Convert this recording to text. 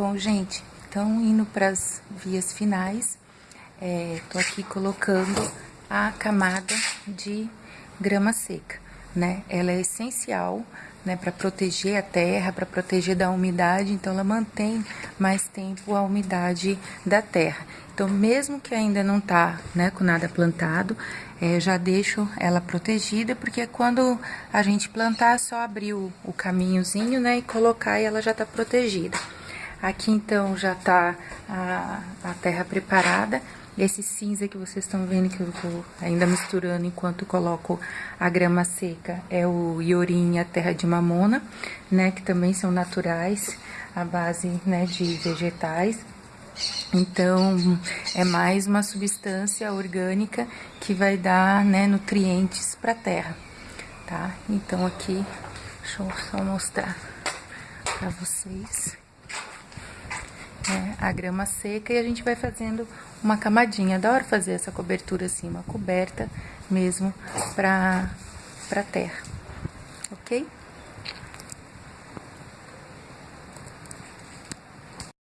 Bom, gente, então indo para as vias finais, é, tô aqui colocando a camada de grama seca, né? Ela é essencial, né, para proteger a terra, para proteger da umidade, então ela mantém mais tempo a umidade da terra. Então, mesmo que ainda não tá, né, com nada plantado, é, já deixo ela protegida, porque quando a gente plantar, é só abrir o, o caminhozinho, né, e colocar e ela já tá protegida. Aqui então já tá a, a terra preparada. Esse cinza que vocês estão vendo que eu vou ainda misturando enquanto coloco a grama seca é o iorim e a terra de mamona, né, que também são naturais, a base, né, de vegetais. Então, é mais uma substância orgânica que vai dar, né, nutrientes para a terra, tá? Então, aqui, deixa eu só mostrar para vocês né, a grama seca e a gente vai fazendo uma camadinha. Da hora fazer essa cobertura assim, uma coberta mesmo pra, pra terra, ok?